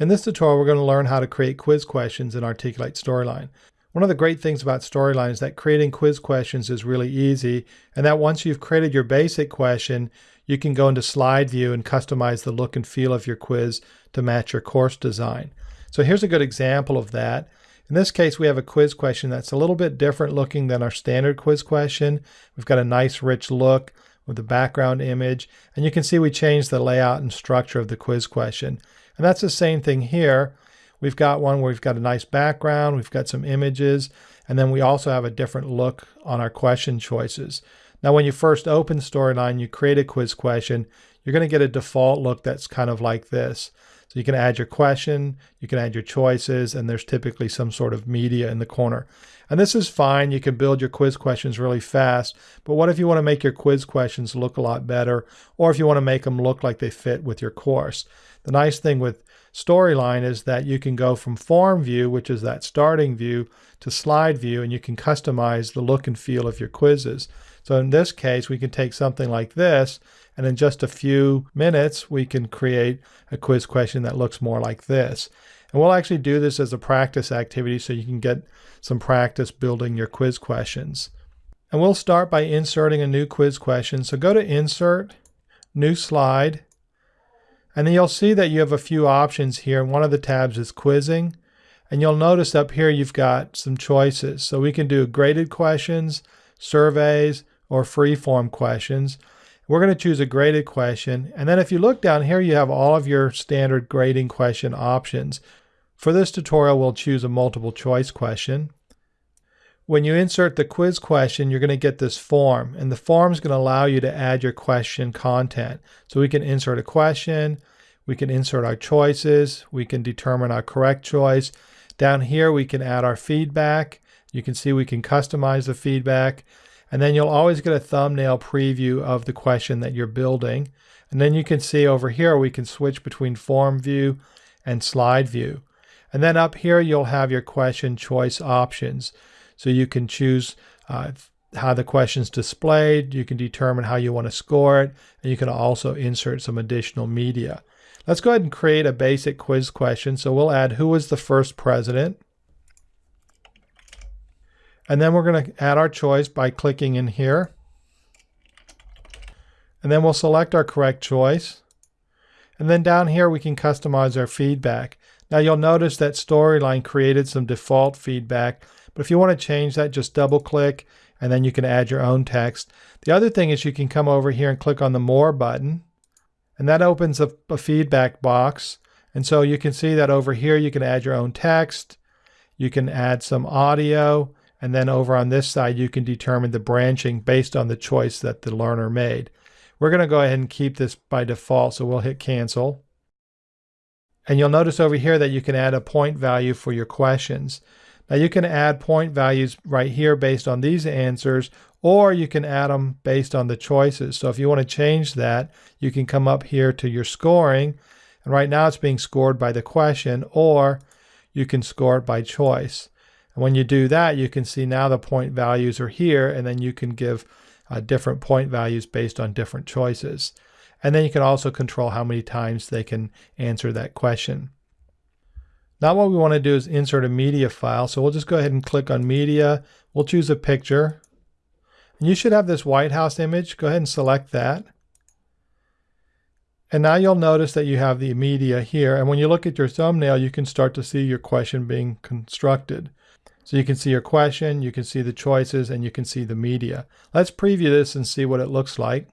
In this tutorial, we're going to learn how to create quiz questions in Articulate Storyline. One of the great things about Storyline is that creating quiz questions is really easy, and that once you've created your basic question, you can go into slide view and customize the look and feel of your quiz to match your course design. So here's a good example of that. In this case, we have a quiz question that's a little bit different looking than our standard quiz question. We've got a nice rich look with the background image, and you can see we changed the layout and structure of the quiz question. And that's the same thing here. We've got one where we've got a nice background, we've got some images, and then we also have a different look on our question choices. Now, when you first open Storyline, you create a quiz question, you're going to get a default look that's kind of like this. So you can add your question, you can add your choices, and there's typically some sort of media in the corner. And this is fine. You can build your quiz questions really fast. But what if you want to make your quiz questions look a lot better, or if you want to make them look like they fit with your course? The nice thing with Storyline is that you can go from form view, which is that starting view, to slide view, and you can customize the look and feel of your quizzes. So in this case, we can take something like this, and in just a few minutes, we can create a quiz question that looks more like this. And we'll actually do this as a practice activity so you can get some practice building your quiz questions. And we'll start by inserting a new quiz question. So go to Insert, New Slide, and then you'll see that you have a few options here. One of the tabs is quizzing. And you'll notice up here you've got some choices. So we can do graded questions, surveys, or free-form questions. We're going to choose a graded question. And then if you look down here, you have all of your standard grading question options. For this tutorial, we'll choose a multiple choice question. When you insert the quiz question, you're going to get this form, and the form is going to allow you to add your question content. So we can insert a question, we can insert our choices, we can determine our correct choice. Down here, we can add our feedback. You can see we can customize the feedback. And then you'll always get a thumbnail preview of the question that you're building. And then you can see over here, we can switch between form view and slide view. And then up here, you'll have your question choice options. So you can choose uh, how the question's displayed, you can determine how you want to score it, and you can also insert some additional media. Let's go ahead and create a basic quiz question. So we'll add who was the first president. And then we're going to add our choice by clicking in here. And then we'll select our correct choice. And then down here we can customize our feedback. Now you'll notice that Storyline created some default feedback but if you want to change that, just double click and then you can add your own text. The other thing is you can come over here and click on the More button and that opens up a feedback box. And so you can see that over here you can add your own text, you can add some audio, and then over on this side you can determine the branching based on the choice that the learner made. We're going to go ahead and keep this by default, so we'll hit cancel. And you'll notice over here that you can add a point value for your questions. Now you can add point values right here based on these answers, or you can add them based on the choices. So if you want to change that, you can come up here to your scoring. And right now it's being scored by the question, or you can score it by choice. And when you do that, you can see now the point values are here, and then you can give uh, different point values based on different choices. And then you can also control how many times they can answer that question. Now what we want to do is insert a media file. So we'll just go ahead and click on media. We'll choose a picture. And you should have this White House image. Go ahead and select that. And now you'll notice that you have the media here. And when you look at your thumbnail, you can start to see your question being constructed. So you can see your question, you can see the choices, and you can see the media. Let's preview this and see what it looks like.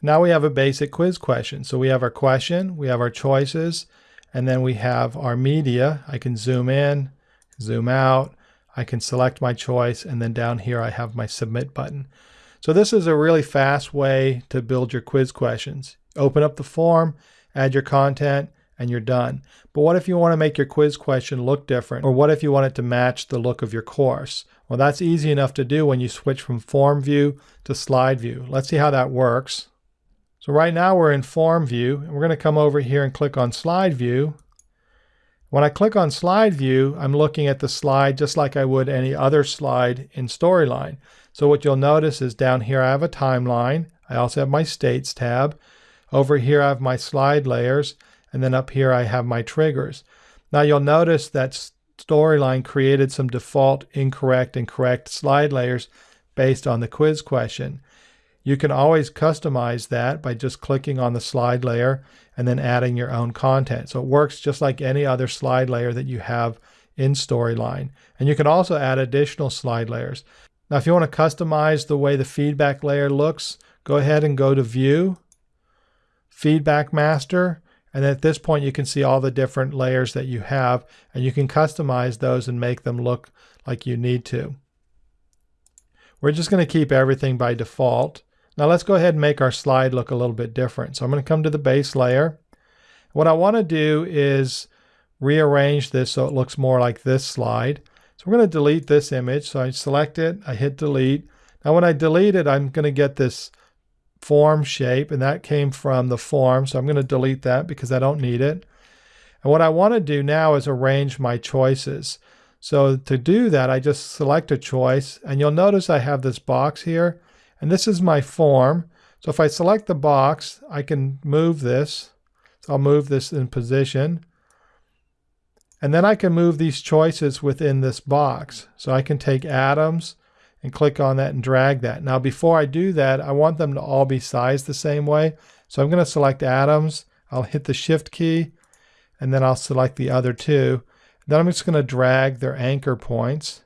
Now we have a basic quiz question. So we have our question, we have our choices, and then we have our media. I can zoom in, zoom out. I can select my choice. And then down here, I have my submit button. So this is a really fast way to build your quiz questions. Open up the form, add your content, and you're done. But what if you want to make your quiz question look different? Or what if you want it to match the look of your course? Well, that's easy enough to do when you switch from form view to slide view. Let's see how that works. So right now we're in form view and we're going to come over here and click on slide view. When I click on slide view, I'm looking at the slide just like I would any other slide in Storyline. So what you'll notice is down here I have a timeline. I also have my states tab. Over here I have my slide layers. And then up here I have my triggers. Now you'll notice that Storyline created some default incorrect and correct slide layers based on the quiz question. You can always customize that by just clicking on the slide layer and then adding your own content. So it works just like any other slide layer that you have in Storyline. And you can also add additional slide layers. Now, if you want to customize the way the feedback layer looks, go ahead and go to View, Feedback Master, and at this point you can see all the different layers that you have, and you can customize those and make them look like you need to. We're just going to keep everything by default. Now let's go ahead and make our slide look a little bit different. So I'm going to come to the base layer. What I want to do is rearrange this so it looks more like this slide. So we're going to delete this image. So I select it, I hit delete. Now when I delete it, I'm going to get this form shape, and that came from the form. So I'm going to delete that because I don't need it. And what I want to do now is arrange my choices. So to do that, I just select a choice, and you'll notice I have this box here. And this is my form. So if I select the box, I can move this. So I'll move this in position. And then I can move these choices within this box. So I can take Adams and click on that and drag that. Now before I do that, I want them to all be sized the same way. So I'm going to select Adams. I'll hit the shift key and then I'll select the other two. Then I'm just going to drag their anchor points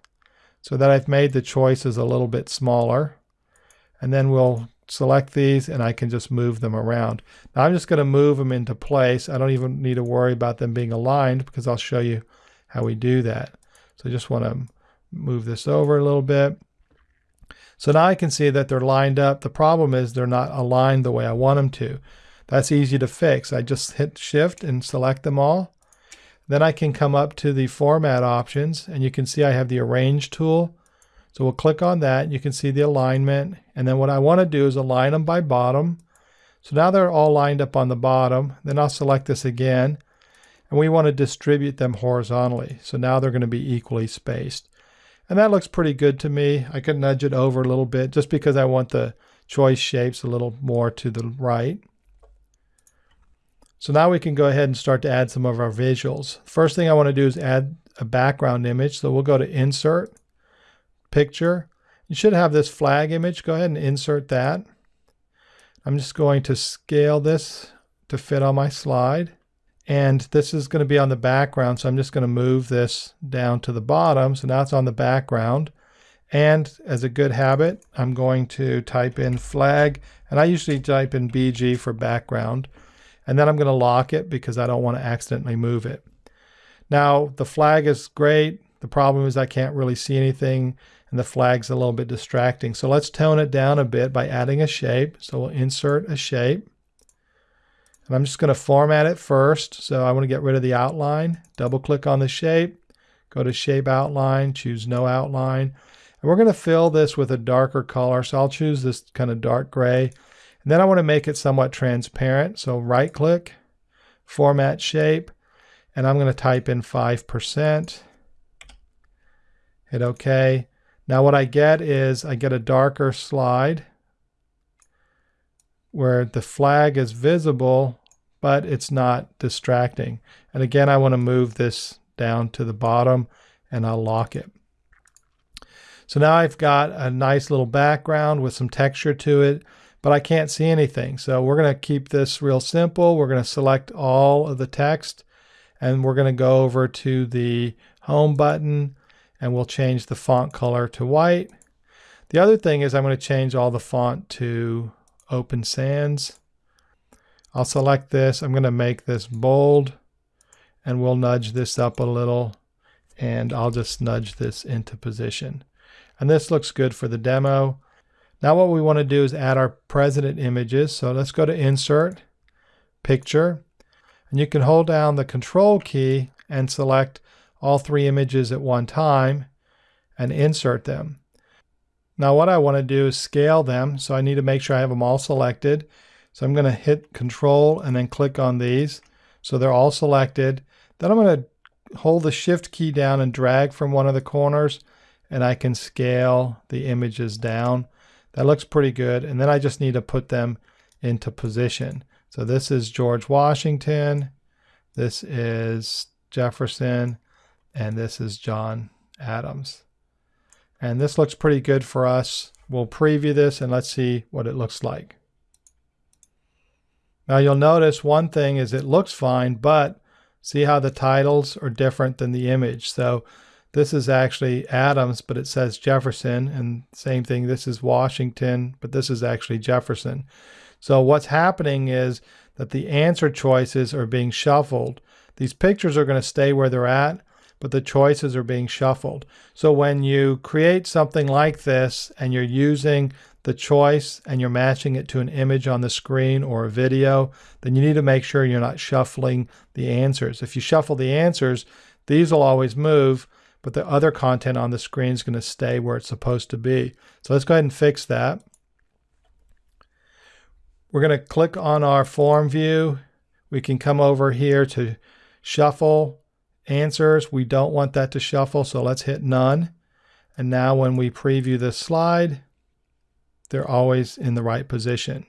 so that I've made the choices a little bit smaller and then we'll select these and I can just move them around. Now I'm just going to move them into place. I don't even need to worry about them being aligned because I'll show you how we do that. So I just want to move this over a little bit. So now I can see that they're lined up. The problem is they're not aligned the way I want them to. That's easy to fix. I just hit shift and select them all. Then I can come up to the format options and you can see I have the arrange tool. So we'll click on that. You can see the alignment. And then what I want to do is align them by bottom. So now they're all lined up on the bottom. Then I'll select this again. And we want to distribute them horizontally. So now they're going to be equally spaced. And that looks pretty good to me. I could nudge it over a little bit just because I want the choice shapes a little more to the right. So now we can go ahead and start to add some of our visuals. First thing I want to do is add a background image. So we'll go to Insert, picture. You should have this flag image. Go ahead and insert that. I'm just going to scale this to fit on my slide. And this is going to be on the background, so I'm just going to move this down to the bottom. So now it's on the background. And as a good habit, I'm going to type in flag, and I usually type in BG for background. And then I'm going to lock it because I don't want to accidentally move it. Now, the flag is great. The problem is I can't really see anything and the flag's a little bit distracting. So let's tone it down a bit by adding a shape. So we'll insert a shape. And I'm just going to format it first. So I want to get rid of the outline. Double click on the shape. Go to shape outline. Choose no outline. And we're going to fill this with a darker color. So I'll choose this kind of dark gray. And then I want to make it somewhat transparent. So right click, format shape. And I'm going to type in 5%. Hit OK. Now what I get is I get a darker slide where the flag is visible, but it's not distracting. And again, I want to move this down to the bottom and I'll lock it. So now I've got a nice little background with some texture to it, but I can't see anything. So we're going to keep this real simple. We're going to select all of the text and we're going to go over to the home button and we'll change the font color to white. The other thing is I'm going to change all the font to Open Sans. I'll select this. I'm going to make this bold and we'll nudge this up a little and I'll just nudge this into position. And this looks good for the demo. Now what we want to do is add our president images. So let's go to Insert, Picture, and you can hold down the Control key and select all three images at one time and insert them. Now what I want to do is scale them, so I need to make sure I have them all selected. So I'm going to hit Control and then click on these. So they're all selected. Then I'm going to hold the Shift key down and drag from one of the corners and I can scale the images down. That looks pretty good. And then I just need to put them into position. So this is George Washington. This is Jefferson, and this is John Adams. And this looks pretty good for us. We'll preview this and let's see what it looks like. Now you'll notice one thing is it looks fine, but see how the titles are different than the image. So this is actually Adams, but it says Jefferson. And same thing, this is Washington, but this is actually Jefferson. So what's happening is that the answer choices are being shuffled. These pictures are going to stay where they're at, but the choices are being shuffled. So when you create something like this and you're using the choice and you're matching it to an image on the screen or a video, then you need to make sure you're not shuffling the answers. If you shuffle the answers, these will always move, but the other content on the screen is going to stay where it's supposed to be. So let's go ahead and fix that. We're going to click on our form view. We can come over here to shuffle answers. We don't want that to shuffle, so let's hit none. And now when we preview this slide, they're always in the right position.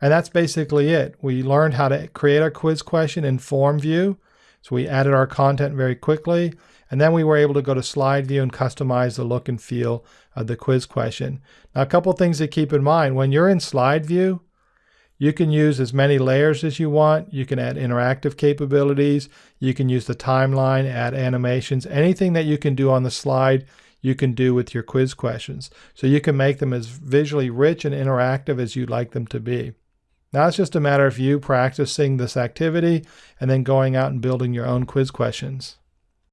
And that's basically it. We learned how to create our quiz question in form view. So we added our content very quickly. And then we were able to go to slide view and customize the look and feel of the quiz question. Now, a couple things to keep in mind. When you're in slide view, you can use as many layers as you want. You can add interactive capabilities. You can use the timeline, add animations. Anything that you can do on the slide, you can do with your quiz questions. So you can make them as visually rich and interactive as you'd like them to be. Now it's just a matter of you practicing this activity and then going out and building your own quiz questions.